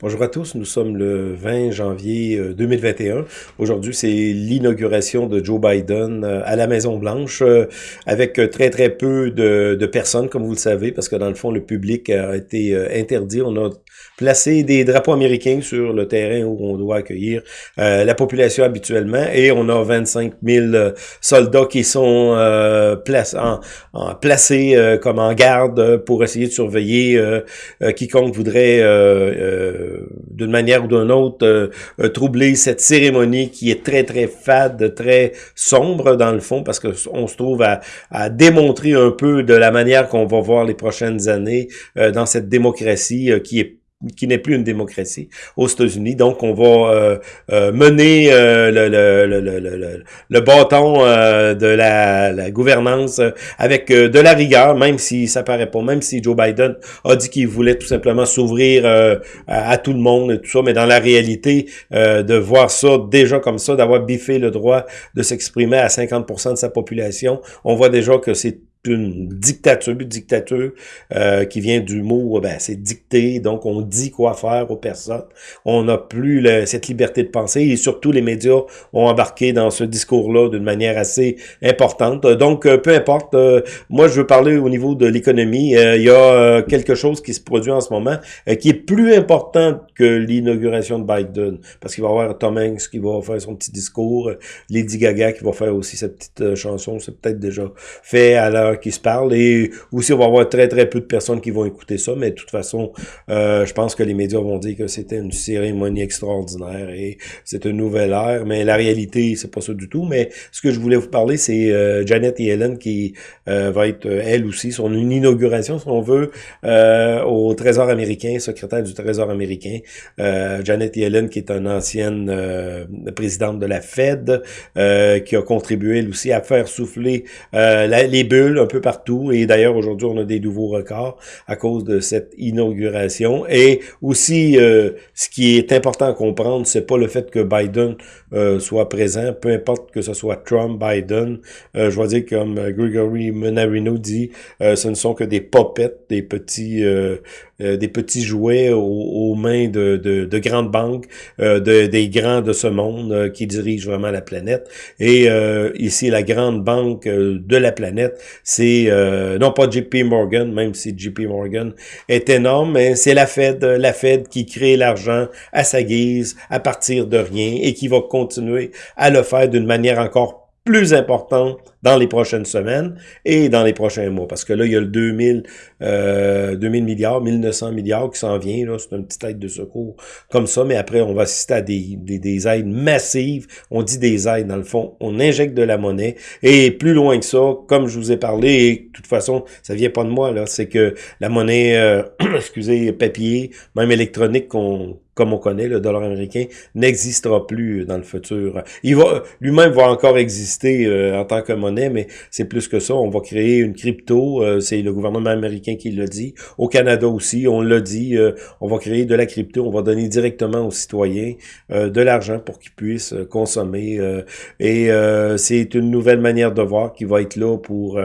Bonjour à tous, nous sommes le 20 janvier 2021. Euh, Aujourd'hui, c'est l'inauguration de Joe Biden euh, à la Maison-Blanche euh, avec très très peu de, personnes, comme vous le savez, parce que dans le fond, le public a été interdit. On a placé des drapeaux américains sur le terrain où on doit accueillir la population habituellement. Et on a 25 000 soldats qui sont place, en, en, placés comme en garde pour essayer de surveiller quiconque voudrait d'une manière ou d'une autre euh, euh, troubler cette cérémonie qui est très très fade, très sombre dans le fond parce que on se trouve à, à démontrer un peu de la manière qu'on va voir les prochaines années euh, dans cette démocratie qui est qui n'est plus une démocratie aux États-Unis. Donc, on va euh, euh, mener euh, le, le, le, le, bâton de la, la, gouvernance avec de la rigueur, même si ça paraît pas, même si Joe Biden a dit qu'il voulait tout simplement s'ouvrir à, tout le monde et tout ça, mais dans la réalité, de voir ça déjà comme ça, d'avoir biffé le droit de s'exprimer à 50% de sa population, on voit déjà que c'est une dictature, dictature euh, qui vient du mot, ben, c'est dicté, donc on dit quoi faire aux personnes. On n'a plus cette liberté de penser et surtout les médias ont embarqué dans ce discours-là d'une manière assez importante. Donc, euh, peu importe, euh, moi je veux parler au niveau de l'économie. il y a quelque chose qui se produit en ce moment qui est plus important que l'inauguration de Biden, parce qu'il va y avoir Tom Hanks qui va faire son petit discours, Lady Gaga qui va faire aussi sa petite chanson, c'est peut-être déjà fait à l'heure qui se parlent et aussi on va avoir très très peu de personnes qui vont écouter ça, mais de toute façon, euh, je pense que les médias vont dire que c'était une cérémonie extraordinaire et c'est une nouvelle ère, mais la réalité, c'est pas ça du tout. Mais ce que je voulais vous parler, c'est euh, Janet Yellen qui euh, va être, elle aussi, son une inauguration, si on veut, au Trésor américain, secrétaire du Trésor américain. Janet Yellen, qui est une ancienne présidente de la Fed, qui a contribué, elle aussi, à faire souffler les bulles un peu partout. Et d'ailleurs, aujourd'hui, on a des nouveaux records à cause de cette inauguration. Et aussi, euh, ce qui est important à comprendre, c'est pas le fait que Biden euh, soit présent, peu importe que ce soit Trump, Biden. Euh, je vois dire comme Gregory Menarino dit, ce ne sont que des popettes, des petits des petits jouets aux, mains de, de, de, grandes banques, de, des grands de ce monde qui dirigent vraiment la planète. Et ici, la grande banque de la planète, c'est euh, non pas JP Morgan, même si JP Morgan est énorme, mais c'est la Fed, la Fed qui crée l'argent à sa guise, à partir de rien, et qui va continuer à le faire d'une manière encore plus important dans les prochaines semaines et dans les prochains mois. Parce que là, il y a le 2000, euh, 2000 milliards, 1900 milliards qui s'en vient. C'est une petite aide de secours comme ça. Mais après, on va assister à des, des, des, aides massives. On dit des aides, dans le fond. On injecte de la monnaie. Et plus loin que ça, comme je vous ai parlé, et de toute façon, ça vient pas de moi, là, c'est que la monnaie, euh, excusez, papier, même électronique qu'on comme on connaît, le dollar américain, n'existera plus dans le futur. Il va lui-même va encore exister euh, en tant que monnaie, mais c'est plus que ça. On va créer une crypto, euh, c'est le gouvernement américain qui l'a dit. Au Canada aussi, on l'a dit, euh, on va créer de la crypto, on va donner directement aux citoyens de l'argent pour qu'ils puissent consommer. et c'est une nouvelle manière de voir qui va être là pour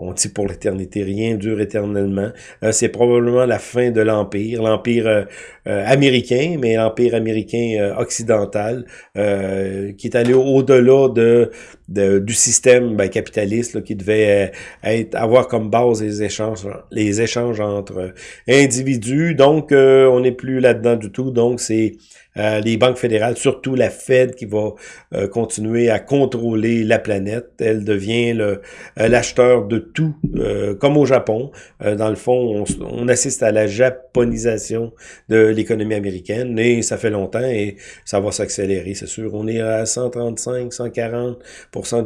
on dit pour l'éternité, rien dure éternellement. Euh, c'est probablement la fin de l'Empire, l'Empire euh, euh, américain, mais l'Empire américain occidental, qui est allé au-delà de, du système ben, capitaliste qui devait être avoir comme base les échanges, les échanges entre individus. Donc, on n'est plus là-dedans du tout. Donc, c'est euh, les banques fédérales, surtout la Fed qui va euh, continuer à contrôler la planète. Elle devient euh, l'acheteur de tout, comme au Japon. dans le fond, on, on, assiste à la japonisation de l'économie américaine et ça fait longtemps et ça va s'accélérer, c'est sûr. On est à 135, 140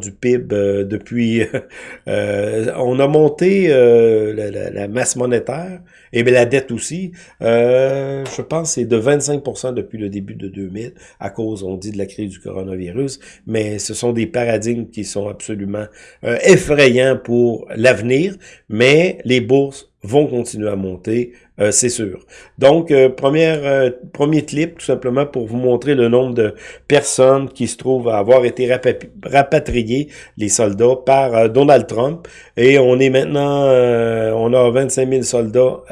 du PIB depuis... on a monté la, la, masse monétaire et bien la dette aussi. je pense c'est de 25% depuis le début de 2000 à cause, on dit, de la crise du coronavirus, mais ce sont des paradigmes qui sont absolument euh, effrayants pour l'avenir, mais les bourses vont continuer à monter, euh, c'est sûr. Donc, euh, première, premier clip, tout simplement pour vous montrer le nombre de personnes qui se trouvent à avoir été rapatriées, les soldats, par Donald Trump. Et on est maintenant, on a 25 000 soldats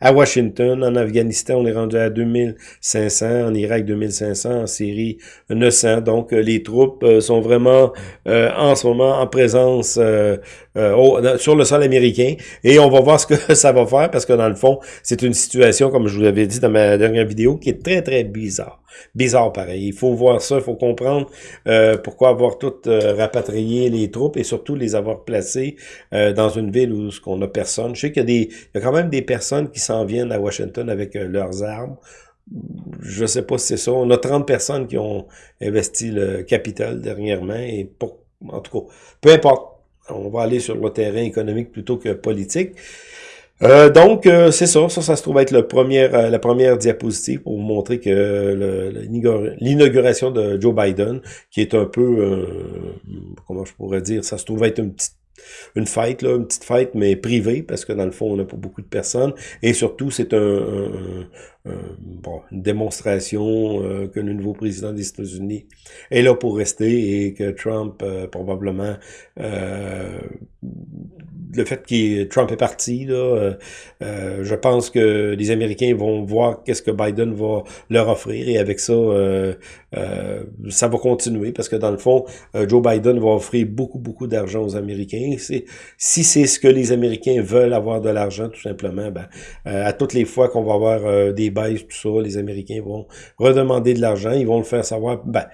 à Washington. En Afghanistan, on est rendu à 2500. En Irak, 2500. En Syrie, 900. Donc, les troupes sont vraiment en ce moment en présence sur le sol américain. Et on va voir ce que ça va faire parce que dans le fond, c'est une situation, comme je vous l'avais dit dans ma dernière vidéo, qui est très, très bizarre. Bizarre pareil. Il faut voir ça, il faut comprendre euh, pourquoi avoir tout euh, rapatrié les troupes et surtout les avoir placées euh, dans une ville où ce qu'on a personne. Je sais qu'il y a des, il y a quand même des personnes qui s'en viennent à Washington avec leurs armes. Je sais pas si c'est ça. On a 30 personnes qui ont investi le capital dernièrement et pour, en tout cas, peu importe. On va aller sur le terrain économique plutôt que politique. Euh, donc, euh, c'est ça. Ça, ça se trouve être le premier, euh, la première diapositive pour vous montrer que l'inauguration de Joe Biden, qui est un peu, comment je pourrais dire, ça se trouve être une petite une fête, là, une petite fête, mais privée, parce que dans le fond, on n'a pas beaucoup de personnes. Et surtout, c'est un, bon, une démonstration que le nouveau président des États-Unis est là pour rester et que Trump, probablement, le fait que Trump est parti, là, euh, euh, je pense que les Américains vont voir qu'est-ce que Biden va leur offrir et avec ça, euh, ça va continuer parce que dans le fond, Joe Biden va offrir beaucoup, beaucoup d'argent aux Américains. Si c'est ce que les Américains veulent avoir de l'argent, tout simplement, ben, à toutes les fois qu'on va avoir des baisses, tout ça, les Américains vont redemander de l'argent, ils vont le faire savoir, ben,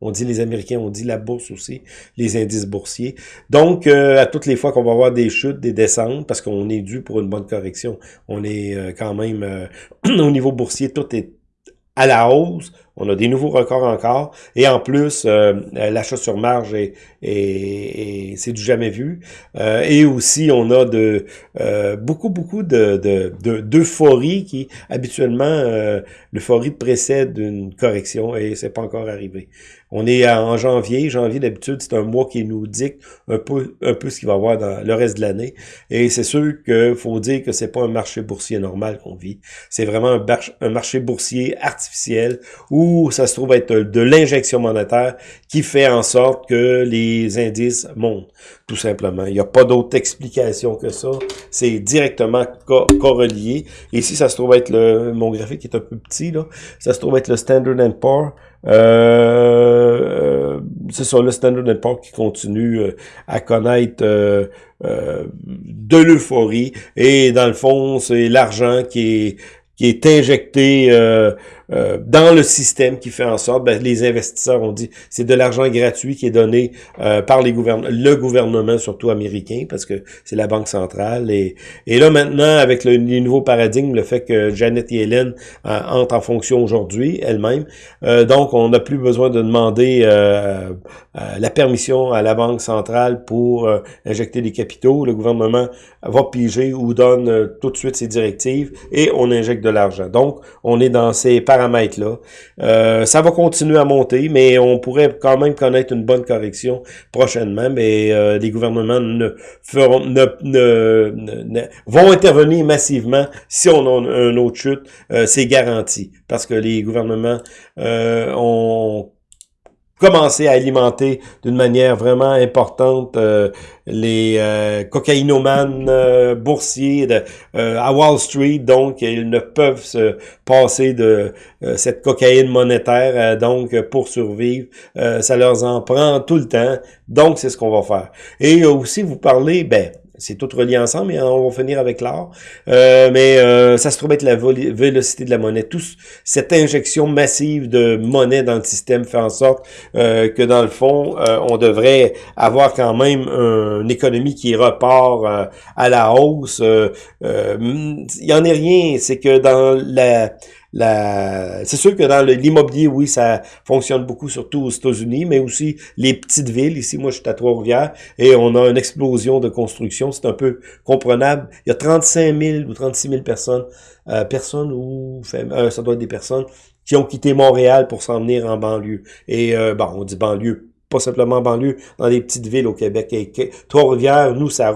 on dit les Américains, on dit la bourse aussi, les indices boursiers. Donc, à toutes les fois qu'on va avoir des des descentes, parce qu'on est dû pour une bonne correction. On est euh, quand même, euh, au niveau boursier, tout est à la hausse. On a des nouveaux records encore. Et en plus, euh, l'achat sur marge, est, c'est du jamais vu. Et aussi, on a de beaucoup, beaucoup de d'euphorie de, qui, habituellement, l'euphorie précède une correction et c'est pas encore arrivé. On est en janvier. Janvier, d'habitude, c'est un mois qui nous dicte un peu, un peu ce qu'il va y avoir dans le reste de l'année. Et c'est sûr qu'il faut dire que c'est pas un marché boursier normal qu'on vit. C'est vraiment un, marché boursier artificiel où ça se trouve être de l'injection monétaire qui fait en sorte que les indices montent, tout simplement. Il n'y a pas d'autre explication que ça. C'est directement correlié. Ici, ça se trouve être le, mon graphique est un peu petit, là. Ça se trouve être le Standard Poor's. Euh, c'est ça, le Standard Poor's qui continue euh, à connaître euh, euh, de l'euphorie. Et dans le fond, c'est l'argent qui est qui est injecté euh, euh, dans le système qui fait en sorte, ben, les investisseurs ont dit, c'est de l'argent gratuit qui est donné euh, par les gouvernements, le gouvernement surtout américain, parce que c'est la banque centrale. Et, et là maintenant, avec le, les nouveaux paradigmes, le fait que Janet Yellen entre en fonction aujourd'hui elle-même, donc on n'a plus besoin de demander la permission à la banque centrale pour injecter des capitaux. Le gouvernement va piger ou donne tout de suite ses directives et on injecte Donc, on est dans ces paramètres-là. Euh, ça va continuer à monter, mais on pourrait quand même connaître une bonne correction prochainement, mais euh, les gouvernements ne feront ne, ne, vont intervenir massivement si on a une autre chute, euh, c'est garanti. Parce que les gouvernements ont commencer à alimenter d'une manière vraiment importante euh, les euh, cocaïnomanes euh, boursiers de, à Wall Street. Donc, ils ne peuvent se passer de cette cocaïne monétaire. donc, pour survivre, ça leur en prend tout le temps. Donc, c'est ce qu'on va faire. Et aussi, vous parlez, ben, c'est tout relié ensemble, mais on va finir avec l'or. Euh, mais euh, ça se trouve être la vélocité de la monnaie. Tout cette injection massive de monnaie dans le système fait en sorte euh, que dans le fond, on devrait avoir quand même une économie qui repart à la hausse. Il y en est rien, c'est que dans la la... C'est sûr que dans l'immobilier, oui, ça fonctionne beaucoup, surtout aux États-Unis, mais aussi les petites villes. Ici, moi, je suis à Trois-Rivières et on a une explosion de construction. C'est un peu comprenable. Il y a 35 000 ou 36 000 personnes, euh, personnes ou euh, ça doit être des personnes qui ont quitté Montréal pour s'en venir en banlieue. Et euh, bon, on dit banlieue pas simplement en banlieue, dans des petites villes au Québec. Trois-Rivières, nous, ça,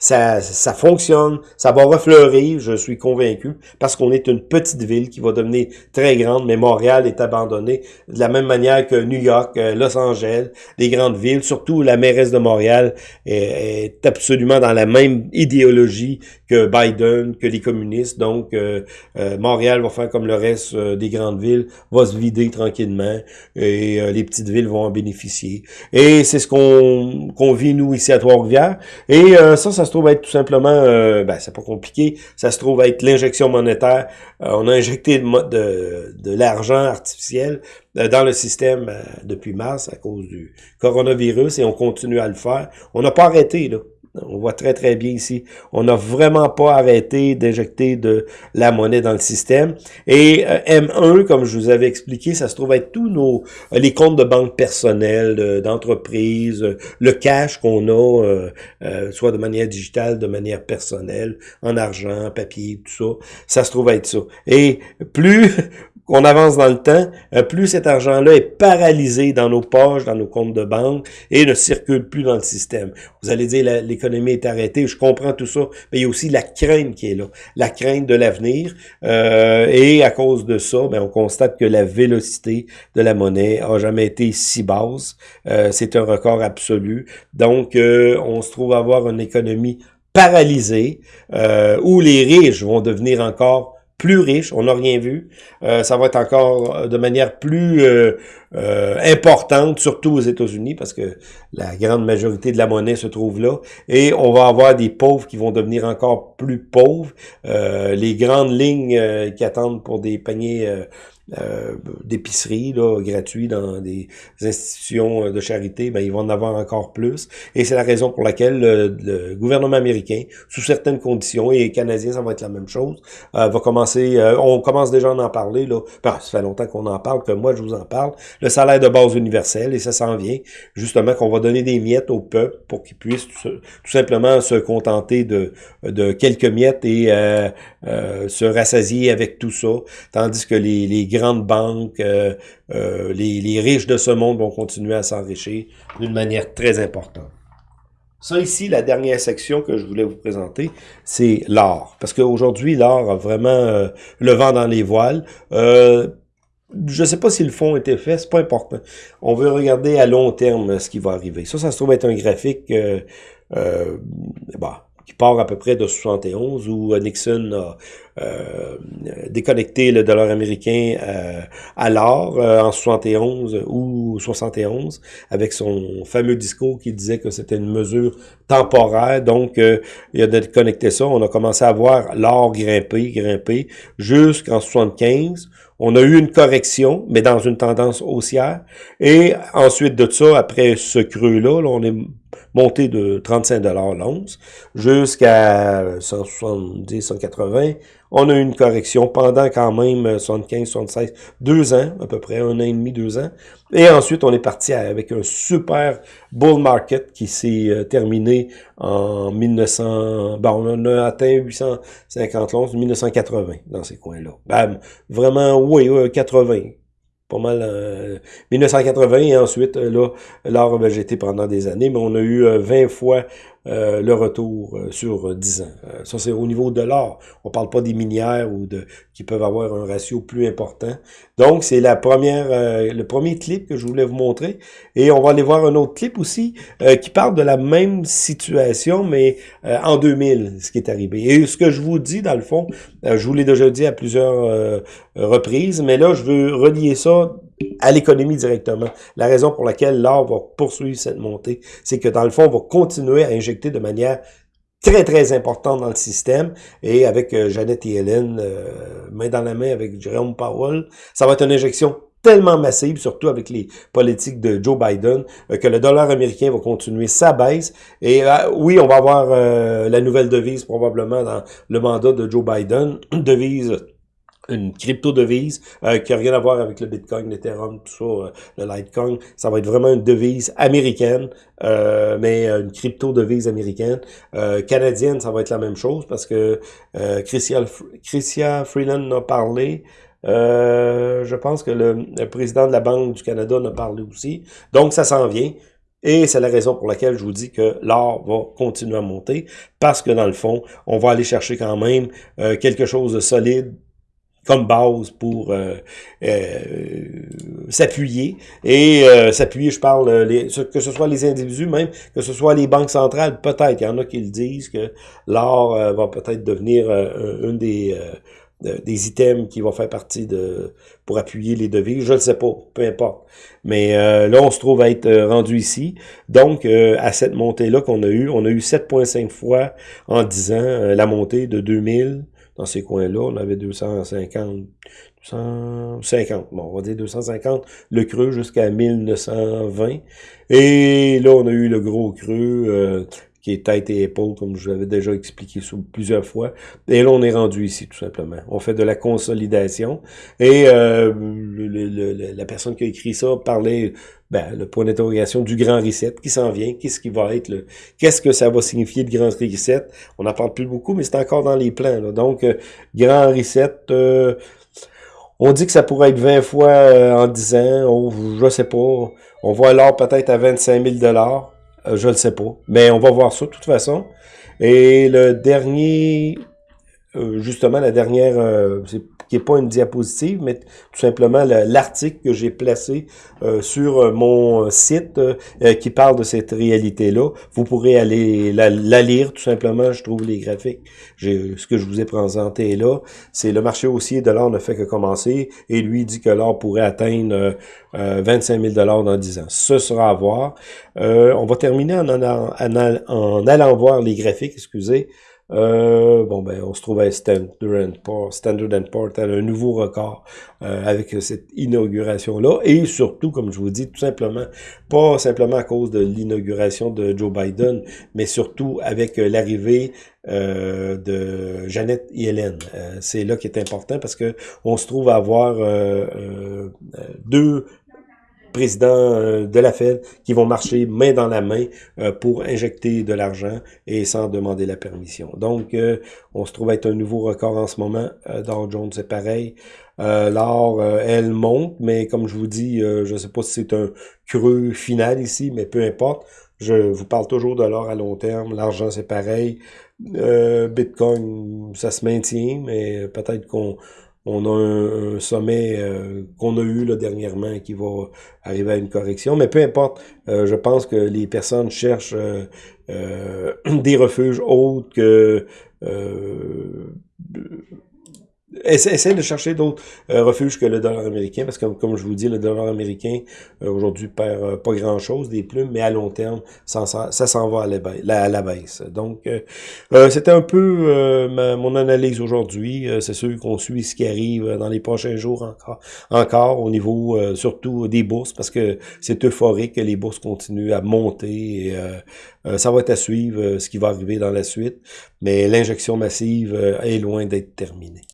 ça, fonctionne, ça va refleurir, je suis convaincu, parce qu'on est une petite ville qui va devenir très grande, mais Montréal est abandonné de la même manière que New York, euh, Los Angeles, des grandes villes, surtout la mairesse de Montréal est, est absolument dans la même idéologie que Biden, que les communistes. Donc, euh, euh, Montréal va faire comme le reste des grandes villes, va se vider tranquillement et les petites villes vont en bénéficier. Et c'est ce qu'on vit, nous, ici à Trois-Rivières. Et ça, ça se trouve être tout simplement, ben, c'est pas compliqué, ça se trouve être l'injection monétaire. on a injecté de, de, de l'argent artificiel dans le système depuis mars à cause du coronavirus et on continue à le faire. On n'a pas arrêté, là. On voit très, très bien ici. On n'a vraiment pas arrêté d'injecter de la monnaie dans le système. Et euh, M1, comme je vous avais expliqué, ça se trouve être tous nos euh, les comptes de banque personnels, d'entreprise, le cash qu'on a, euh, soit de manière digitale, de manière personnelle, en argent, papier, tout ça. Ça se trouve être ça. Et plus qu'on avance dans le temps, euh, plus cet argent-là est paralysé dans nos poches, dans nos comptes de banque et ne circule plus dans le système. Vous allez dire l'économie est arrêtée, je comprends tout ça, mais il y a aussi la crainte qui est là, la crainte de l'avenir. Euh, et à cause de ça, ben, on constate que la vélocité de la monnaie a jamais été si basse. Euh, c'est un record absolu. Donc, on se trouve à avoir une économie paralysée où les riches vont devenir encore plus riche, on n'a rien vu. Euh, ça va être encore euh, de manière plus euh, importante, surtout aux États-Unis, parce que la grande majorité de la monnaie se trouve là. Et on va avoir des pauvres qui vont devenir encore plus pauvres. les grandes lignes qui attendent pour des paniers euh, d'épicerie là, gratuits dans des institutions de charité, ben, ils vont en avoir encore plus. Et c'est la raison pour laquelle le, gouvernement américain, sous certaines conditions, et les Canadiens, ça va être la même chose, euh, va commencer, euh, on commence déjà à en parler, là, ben, ça fait longtemps qu'on en parle, que moi je vous en parle, le salaire de base universel, et ça s'en vient, justement qu'on va donner des miettes au peuple pour qu'ils puissent tout, simplement se contenter de, de quelques miettes et se rassasier avec tout ça, tandis que les, les grandes banques, euh, euh, les, riches de ce monde vont continuer à s'enrichir d'une manière très importante. Ça ici, la dernière section que je voulais vous présenter, c'est l'or. Parce qu'aujourd'hui, l'or a vraiment euh, le vent dans les voiles. je ne sais pas si le fond était fait, c'est pas important. On veut regarder à long terme ce qui va arriver. Ça, ça se trouve être un graphique bah, qui part à peu près de 71, où Nixon a euh, déconnecté le dollar américain euh, à l'or euh, en 71 ou 71, avec son fameux discours qui disait que c'était une mesure temporaire. Donc, il a déconnecté ça. On a commencé à voir l'or grimper, grimper, jusqu'en 75. On a eu une correction, mais dans une tendance haussière. Et ensuite de ça, après ce creux-là, là, on est monté de 35 dollars l'once jusqu'à 170, 180. On a eu une correction pendant quand même 75, 76, deux ans, à peu près, un an et demi, deux ans. Et ensuite, on est parti avec un super bull market qui s'est euh, terminé en 1900, bon, on a atteint 850 l'once, 1980 dans ces coins-là. Bam! Vraiment, oui, 80 pas mal 1980 et ensuite euh, là l'or a végété pendant des années mais on a eu 20 euh, fois euh, le retour euh, sur 10 ans. Euh, ça, c'est au niveau de l'or. On parle pas des minières ou de qui peuvent avoir un ratio plus important. Donc, c'est la première, le premier clip que je voulais vous montrer. Et on va aller voir un autre clip aussi qui parle de la même situation, mais en 2000, ce qui est arrivé. Et ce que je vous dis, dans le fond, je vous l'ai déjà dit à plusieurs reprises, mais là, je veux relier ça à l'économie directement. La raison pour laquelle l'or va poursuivre cette montée, c'est que dans le fond, on va continuer à injecter de manière très, très importante dans le système. Et avec euh, Jeannette et Hélène, euh, main dans la main avec Jérôme Powell, ça va être une injection tellement massive, surtout avec les politiques de Joe Biden, euh, que le dollar américain va continuer sa baisse. Et oui, on va avoir la nouvelle devise probablement dans le mandat de Joe Biden, devise une crypto-devise euh, qui n'a rien à voir avec le Bitcoin, l'Ethereum, tout ça, euh, le Litecoin. Ça va être vraiment une devise américaine, euh, mais une crypto-devise américaine. canadienne, ça va être la même chose parce que Christian, Freeland a parlé je pense que le, président de la Banque du Canada en a parlé aussi. Donc, ça s'en vient. Et c'est la raison pour laquelle je vous dis que l'or va continuer à monter, parce que dans le fond, on va aller chercher quand même quelque chose de solide comme base pour euh, euh, s'appuyer. Et euh, s'appuyer, je parle, les, que ce soit les individus même, que ce soit les banques centrales, peut-être. Il y en a qui le disent que l'or va peut-être devenir une des des items qui vont faire partie de pour appuyer les devises, je ne sais pas, peu importe. Mais là, on se trouve à être rendu ici. Donc, à cette montée-là qu'on a eu, on a eu 7,5 fois en 10 ans la montée de 2000 dans ces coins-là. On avait 250, 250, bon, on va dire 250, le creux jusqu'à 1920. Et là, on a eu le gros creux euh, qui est tête et épaule, comme je l'avais déjà expliqué plusieurs fois. Et là, on est rendu ici, tout simplement. On fait de la consolidation. Et euh, la personne qui a écrit ça parlait, ben, le point d'interrogation du grand reset qui s'en vient. Qu'est-ce qui va être le... Qu'est-ce que ça va signifier, le grand reset? On n'en parle plus beaucoup, mais c'est encore dans les plans. Donc, euh, grand reset... Euh, on dit que ça pourrait être 20 fois en 10 ans, oh, je sais pas. On voit l'or peut-être à 25 000 euh, je ne sais pas. Mais on va voir ça de toute façon. Et le dernier, euh, justement, la dernière, euh, qui n'est pas une diapositive, mais tout simplement l'article que j'ai placé euh, sur euh, mon site euh, qui parle de cette réalité-là. Vous pourrez aller la, lire tout simplement, je trouve les graphiques. Ce que je vous ai présenté là, c'est le marché haussier de l'or ne fait que commencer et lui dit que l'or pourrait atteindre 25 000 dans 10 ans. Ce sera à voir. on va terminer en allant voir les graphiques, excusez. Euh, bon, ben, on se trouve à Standard Poor's, Standard Poor's, un nouveau record euh, avec cette inauguration-là. Et surtout, comme je vous dis, tout simplement, pas simplement à cause de l'inauguration de Joe Biden, mais surtout avec euh, l'arrivée euh, de Jeannette Yellen. C'est là qui est important parce que on se trouve à avoir deux présidents euh, de la Fed qui vont marcher main dans la main euh, pour injecter de l'argent et sans demander la permission. Donc, euh, on se trouve être un nouveau record en ce moment. Dow Jones, c'est pareil. L'or, elle monte, mais comme je vous dis, je ne sais pas si c'est un creux final ici, mais peu importe. Je vous parle toujours de l'or à long terme. L'argent, c'est pareil. Bitcoin, ça se maintient, mais peut-être qu'on on a un, sommet euh, qu'on a eu là, dernièrement qui va arriver à une correction. Mais peu importe, euh, je pense que les personnes cherchent euh, des refuges autres que essaie de chercher d'autres euh, refuges que le dollar américain, parce que comme, je vous dis, le dollar américain euh, aujourd'hui perd euh, pas grand-chose des plumes, mais à long terme, ça, s'en va à la, baisse. Donc, c'était un peu mon analyse aujourd'hui. c'est sûr qu'on suit ce qui arrive dans les prochains jours encore, encore au niveau surtout des bourses, parce que c'est euphorique que les bourses continuent à monter. Et, ça va être à suivre ce qui va arriver dans la suite, mais l'injection massive est loin d'être terminée.